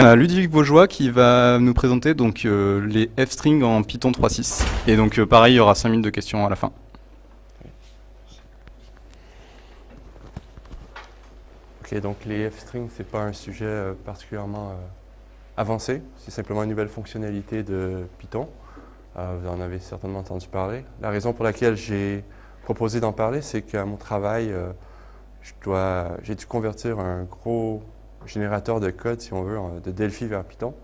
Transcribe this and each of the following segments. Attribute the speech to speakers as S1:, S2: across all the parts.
S1: Ludovic Vaugeois qui va nous présenter donc euh, les f-strings en Python 3.6. Et donc euh, pareil, il y aura 5 minutes de questions à la fin.
S2: Ok, donc les f-strings, c'est pas un sujet euh, particulièrement avancé. C'est simplement une nouvelle fonctionnalité de Python. vous en avez certainement entendu parler. La raison pour laquelle j'ai proposé d'en parler, c'est qu'à mon travail, j'ai dû convertir un gros générateur de code, si on veut, de Delphi vers Python.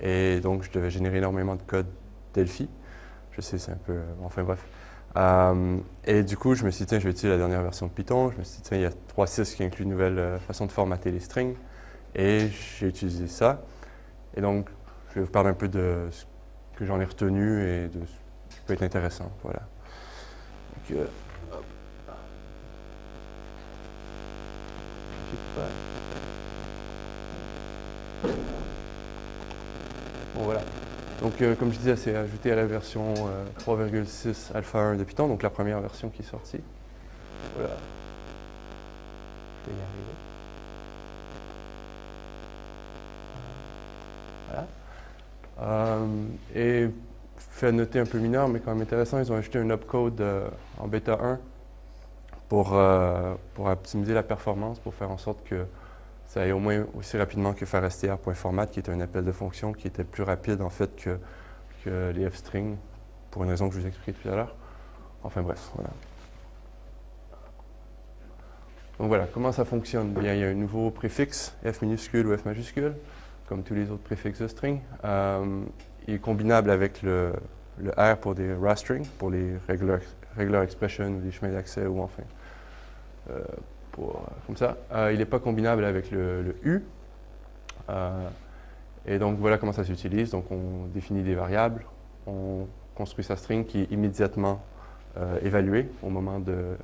S2: Et donc, je devais générer énormément de code Delphi. Je sais, c'est un peu... Euh, enfin bref. Euh, et du coup, je me suis dit, tiens, je vais utiliser la dernière version de Python. Je me suis dit, tiens, il y a 3.6 qui inclut une nouvelle euh, façon de formater les strings. Et j'ai utilisé ça. Et donc, je vais vous parler un peu de ce que j'en ai retenu et de ce qui peut être intéressant. Voilà. Donc, Bon voilà. Donc euh, comme je disais, c'est ajouté à la version 3.6 euh, alpha 1 de Python, donc la première version qui est sortie. Voilà. Je vais y arriver. Voilà. Euh, et fait noter un peu mineur, mais quand même intéressant, ils ont ajouté un upcode en bêta 1 pour, pour optimiser la performance, pour faire en sorte que ça aille au moins aussi rapidement que faire str.format, qui est un appel de fonction qui était plus rapide en fait que, que les f-strings, pour une raison que je vous expliqué tout à l'heure. Enfin bref, voilà. Donc voilà, comment ça fonctionne? Bien, il y a un nouveau préfixe, f minuscule ou f majuscule, comme tous les autres préfixes de string. Euh, il est combinable avec le, le, R pour des raw strings, pour les regular, regular expressions ou des chemins d'accès ou enfin euh, euh, comme ça. Euh, il n'est pas combinable avec le, U. Euh, et donc voilà comment ça s'utilise. Donc on définit des variables, on construit sa string qui est immédiatement évaluée au moment de,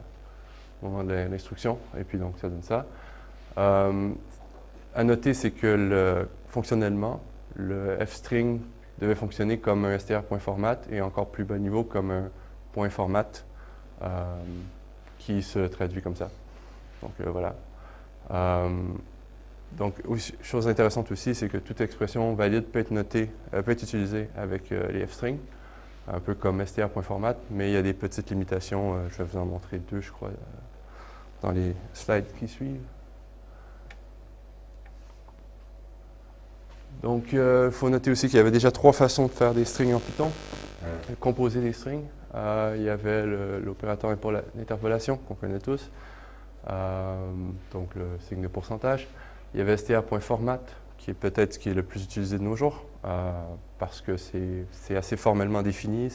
S2: l'instruction, et puis donc ça donne ça. à noter, c'est que le, fonctionnellement, le f-string devait fonctionner comme un str.format et encore plus bas niveau comme un format qui se traduit comme ça. Donc euh, voilà. Euh, donc, chose intéressante aussi, c'est que toute expression valide peut être notée, euh, peut être utilisée avec les f-strings, un peu comme str.format, mais il y a des petites limitations. je vais vous en montrer deux, je crois, dans les slides qui suivent. Donc, il faut noter aussi qu'il y avait déjà trois façons de faire des strings en Python. Composer des strings. il y avait l'opérateur d'interpolation qu'on connaît tous. Euh, donc le signe de pourcentage. Il y avait str.format, qui est peut-être ce qui est le plus utilisé de nos jours, euh, parce que c'est assez formellement défini.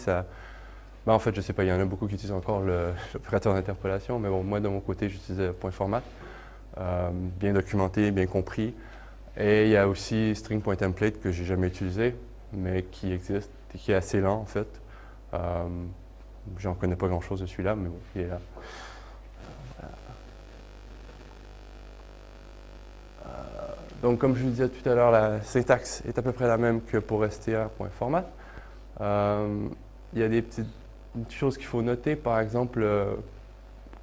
S2: Ben, en fait, je ne sais pas, il y en a beaucoup qui utilisent encore l'opérateur d'interpolation, mais bon, moi, de mon côté, j'utilisais euh, bien documenté, bien compris. Et il y a aussi string.template que j'ai jamais utilisé, mais qui existe et qui est assez lent, en fait. Euh, J'en connais pas grand-chose de celui-là, mais bon, il est là. Donc, comme je vous disais tout à l'heure, la syntaxe est à peu près la même que pour str.format. Euh, il y a des petites choses qu'il faut noter. Par exemple, euh,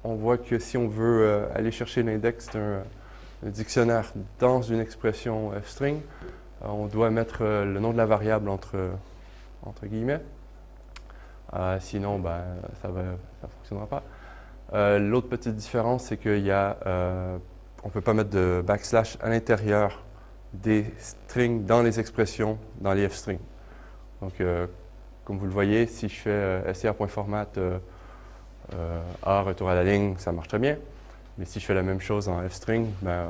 S2: on voit que si on veut euh, aller chercher l'index d'un dictionnaire dans une expression f-string, on doit mettre le nom de la variable entre, entre guillemets. sinon, ben, ça ne fonctionnera pas. L'autre petite différence, c'est qu'il y a on ne peut pas mettre de backslash à l'intérieur des strings dans les expressions, dans les f-strings. Donc, euh, comme vous le voyez, si je fais euh, str.format euh, A, retour à la ligne, ça marche très bien. Mais si je fais la même chose en f-string, ben,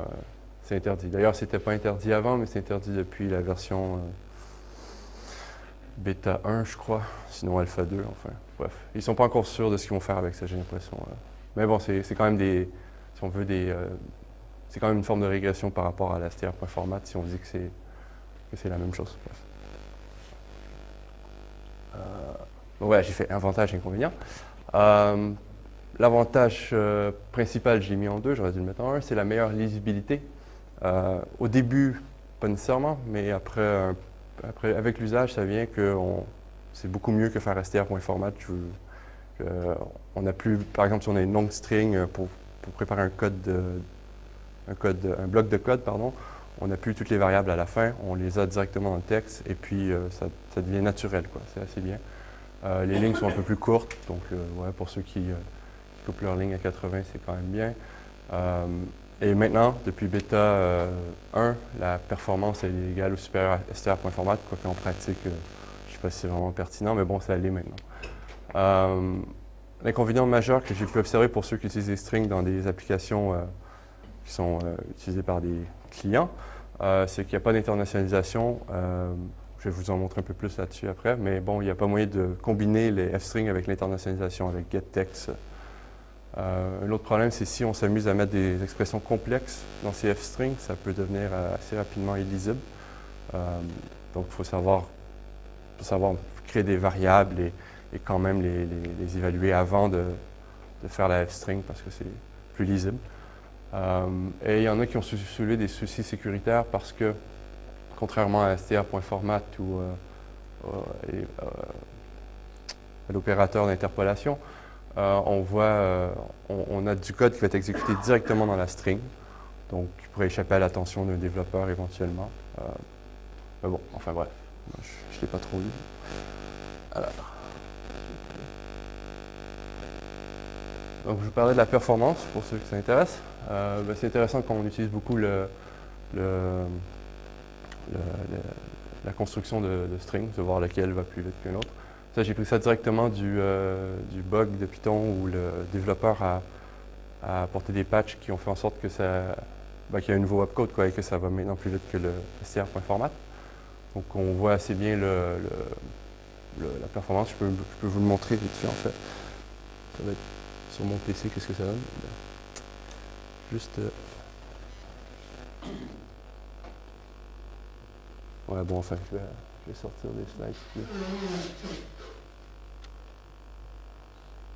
S2: c'est interdit. D'ailleurs, ce n'était pas interdit avant, mais c'est interdit depuis la version bêta 1, je crois, sinon alpha 2, enfin, bref. Ils ne sont pas encore sûrs de ce qu'ils vont faire avec ça, j'ai l'impression. Mais bon, c'est quand même des, si on veut, des, c'est quand même une forme de régression par rapport à la str.format si on dit que c'est la même chose. Euh, voilà, j'ai fait avantage et inconvénient. Euh, l'avantage euh, principal, j'ai mis en deux, j'aurais dû le mettre en un, c'est la meilleure lisibilité. au début, pas nécessairement, mais après, après avec l'usage, ça vient que c'est beaucoup mieux que faire str.format. on a plus, par exemple, si on a une longue string pour, pour préparer un code de, un, code, un bloc de code, pardon, on n'a plus toutes les variables à la fin, on les a directement dans le texte et puis ça, devient naturel, c'est assez bien. les lignes sont un peu plus courtes, donc ouais, pour ceux qui, coupent leur ligne à 80, c'est quand même bien. Et maintenant, depuis bêta 1, la performance est égale ou supérieure à str.format, quoi qu'en pratique, je ne sais pas si c'est vraiment pertinent, mais bon, ça l'est maintenant. Euh, L'inconvénient majeur que j'ai pu observer pour ceux qui utilisent des strings dans des applications euh, qui sont euh, utilisées par des clients, euh, c'est qu'il n'y a pas d'internationalisation. je vais vous en montrer un peu plus là-dessus après, mais bon, il n'y a pas moyen de combiner les f-strings avec l'internationalisation, avec getText. un autre problème, c'est si on s'amuse à mettre des expressions complexes dans ces f-strings, ça peut devenir assez rapidement illisible. donc, il faut savoir, savoir créer des variables et et quand même les, évaluer avant de, faire la f-string parce que c'est plus lisible. Euh, et il y en a qui ont soulevé des soucis sécuritaires parce que, contrairement à str.format ou euh, euh, à l'opérateur d'interpolation, on voit, on, a du code qui va être exécuté directement dans la string, donc qui pourrait échapper à l'attention d'un développeur éventuellement. mais bon, enfin bref, je ne l'ai pas trop lu. Alors. Donc, je vous parlais de la performance pour ceux qui s'intéressent. Euh, ben, c'est intéressant qu'on utilise beaucoup la construction de, strings, de voir lequel va plus vite qu'un autre. Ça, j'ai pris ça directement du, euh, bug de Python où le développeur a, apporté des patchs qui ont fait en sorte que ça, ben, qu'il y a un nouveau opcode quoi, et que ça va maintenant plus vite que le str.format. Donc, on voit assez bien la performance. Je peux, je peux, vous le montrer vite fait, en fait. Ça va être sur mon PC, qu'est-ce que ça donne? Juste... Euh, ouais, bon, enfin, je vais, sortir des slides.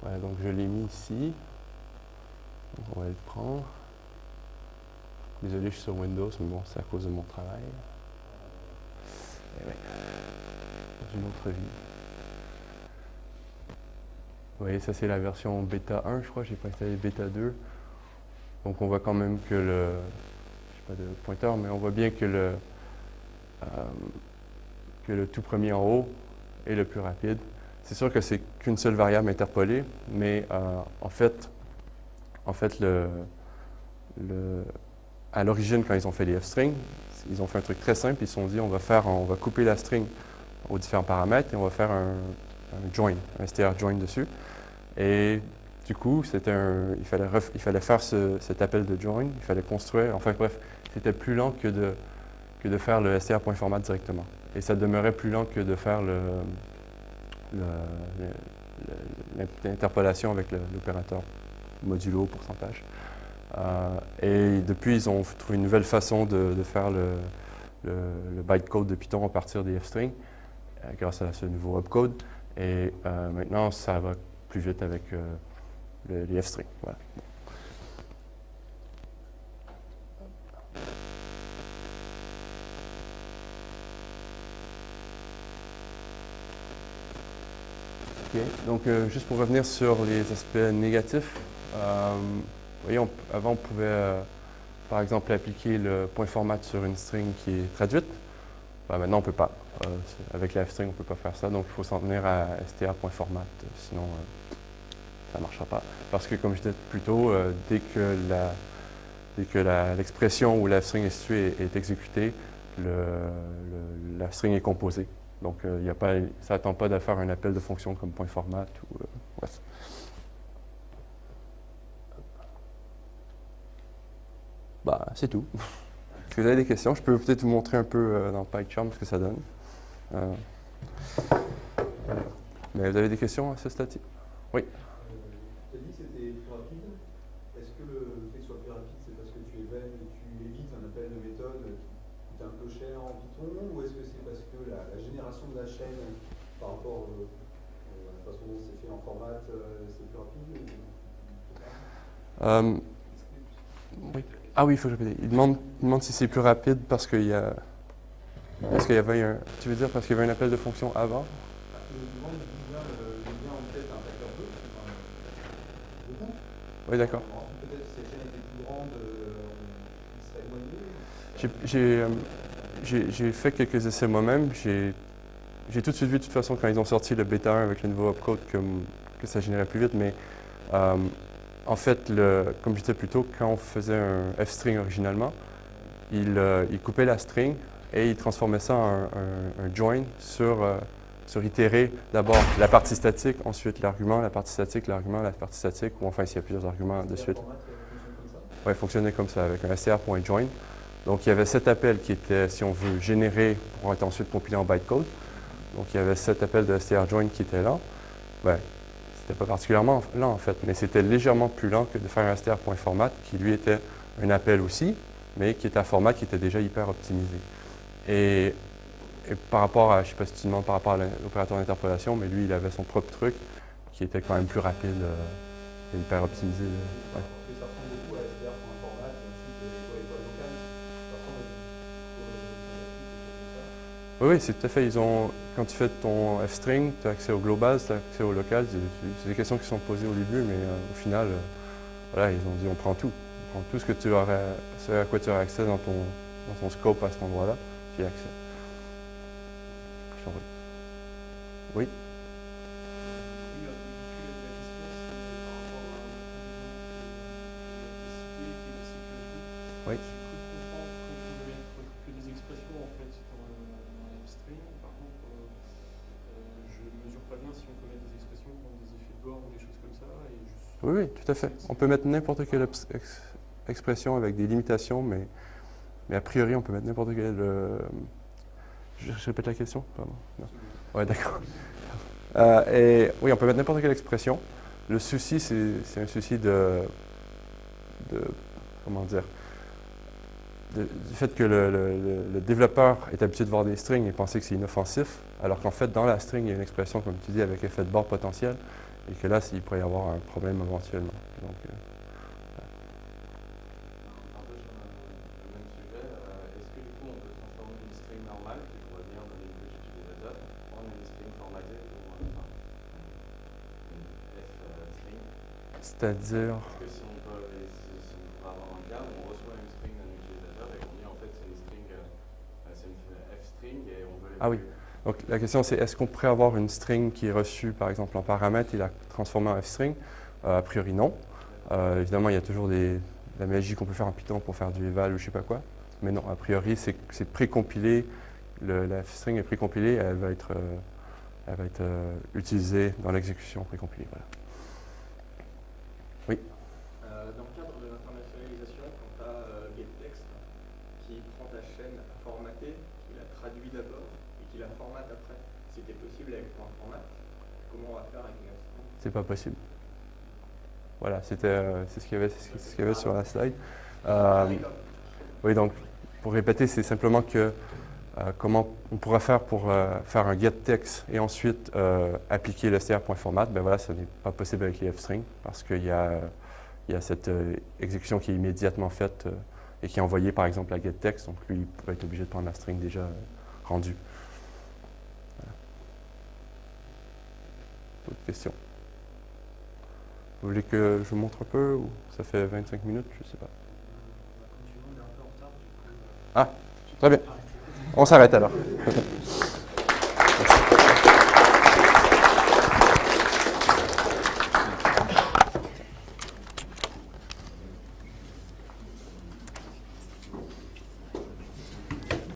S2: Ouais, donc je l'ai mis ici. on va le prendre. Désolé, je suis sur Windows, mais bon, c'est à cause de mon travail. Et ouais. Dans une autre vie. Vous voyez, ça c'est la version bêta 1, je crois, j'ai pas installé bêta 2. Donc on voit quand même que le, je sais pas de pointeur, mais on voit bien que le, euh, que le tout premier en haut est le plus rapide. C'est sûr que c'est qu'une seule variable interpolée, mais euh, en fait, en fait le, à l'origine, quand ils ont fait les f-strings, ils ont fait un truc très simple, ils se sont dit on va faire, couper la string aux différents paramètres et on va faire un, un join, un str join dessus. Et du coup, un, il, fallait faire cet appel de join, il fallait construire, enfin bref, c'était plus lent que de, faire le str.format directement. Et ça demeurait plus lent que de faire l'interpolation avec l'opérateur modulo pourcentage. Euh, et depuis, ils ont trouvé une nouvelle façon de, faire le, le, bytecode de Python à partir des f-strings, euh, grâce à ce nouveau opcode. Et euh, maintenant, ça va plus vite avec euh, les F-strings. Voilà. Donc, euh, juste pour revenir sur les aspects négatifs, voyez, avant, on pouvait, par exemple, appliquer le point format sur une string qui est traduite. Ben, maintenant, on ne peut pas. Euh, avec la F-string, on ne peut pas faire ça, donc il faut s'en tenir à str.format, sinon euh, ça ne marchera pas. Parce que, comme je disais plus tôt, euh, dès que que l'expression où la string est est, exécutée, la string est composée. Donc, il a pas, ça n'attend pas de faire un appel de fonction comme point format ou Bah, c'est tout. Si vous avez des questions, je peux peut-être vous montrer un peu dans PyCharm ce que ça donne. Euh, mais vous avez des questions à ce stade Oui.
S3: Tu as dit que c'était plus rapide. Est-ce que le fait que ce soit plus rapide, c'est parce que tu, tu évites un appel de méthode qui coûte un peu cher en Python Ou est-ce que c'est parce que la, génération de la chaîne par rapport euh, à la façon dont c'est fait en format, euh, c'est plus rapide
S2: oui. Ah oui, il faut que je Il demande, il demande si c'est plus rapide parce qu'il y a est-ce qu'il y avait un. Tu veux dire parce qu'il y avait un appel de fonction avant? Oui, d'accord. J'ai- euh, fait quelques essais moi-même. J'ai tout de suite vu, de toute façon, quand ils ont sorti le bêta 1 avec le nouveau opcode, que, que ça générait plus vite. Mais euh, en fait, comme je disais plus tôt, quand on faisait un f-string originalement, il, euh, coupait la string et il transformait ça en un, join sur, euh, sur itérer d'abord la partie statique, ensuite l'argument, la partie statique, l'argument, la partie statique, ou enfin s'il y a plusieurs arguments de suite. Oui, fonctionnait comme ça, avec un str.join. Donc, il y avait cet appel qui était, si on veut, généré pour être ensuite compilé en bytecode. Donc, il y avait cet appel de strjoin qui était là. Ben, c'était pas particulièrement lent, en fait, mais c'était légèrement plus lent que de faire qui lui était un appel aussi, mais qui était un format qui était déjà hyper optimisé. Et, par rapport à, je sais pas si tu demandes par rapport à l'opérateur d'interpolation, mais lui, il avait son propre truc, qui était quand même plus rapide euh, et hyper optimisé. euh. Oui, oui, c'est tout à fait. Ils ont, quand tu fais ton F-string, tu as accès au global, tu as accès au local. C'est des questions qui sont posées au début, mais euh, au final, euh, voilà, ils ont dit on prend tout. On prend tout ce, que tu aurais, ce à quoi tu aurais accès dans ton, dans ton scope à cet endroit-là, tu y accès. Oui.
S4: Oui,
S2: Oui, oui, tout à fait. On peut mettre n'importe quelle ex- ex- expression avec des limitations, mais, a priori, on peut mettre n'importe quelle. euh, je, répète la question Pardon. D'accord. Euh, oui, on peut mettre n'importe quelle expression. Le souci, c'est un souci de. Comment dire Du fait que le- le développeur est habitué de voir des strings et penser que c'est inoffensif, alors qu'en fait, dans la string, il y a une expression, comme tu dis, avec effet de bord potentiel, et que là, il pourrait y avoir un problème éventuellement. Donc, euh,
S5: Un peu sur le, le même sujet, est-ce que du coup on peut transformer une string normale qui pourrait venir de l'input utilisateur en une string formatée pour enfin, une F-string
S2: C'est-à-dire.
S5: Est-ce que si on, peut, si, si on pourrait avoir un cas où on reçoit une string d'un utilisateur et qu'on dit en fait c'est une string, euh, c'est une F-string et on veut
S2: Ah oui. Donc la question c'est est-ce qu'on pourrait avoir une string qui est reçue par exemple en paramètre et la transformer en f-string? Euh, A priori non. Euh, évidemment il y a toujours des, de la magie qu'on peut faire en Python pour faire du eval ou je sais pas quoi. Mais non, a priori c'est précompilé, la f-string est précompilée, elle va être, euh, elle va être utilisée dans l'exécution précompilée.
S6: Euh, dans le cadre de l'internationalisation, quand tu as getText qui prend ta chaîne à formater, qui la traduit d'abord et qui la formate après, c'était possible avec point format. Comment on va faire avec une string
S2: C'est pas possible. Voilà, c'était euh, c'est ce qu'il y avait, sur la slide. Euh, Oui, donc pour répéter, c'est simplement que euh, comment on pourrait faire pour faire un getText et ensuite appliquer le str.format, ben voilà, ce n'est pas possible avec les f-strings parce qu'il y y a cette exécution qui est immédiatement faite et qui est envoyée par exemple à getText, donc lui, il va être obligé de prendre la string déjà rendue. Voilà. D'autres questions? Vous voulez que je vous montre un peu ou ça fait 25 minutes, je sais pas. Ah, très bien. On s'arrête alors.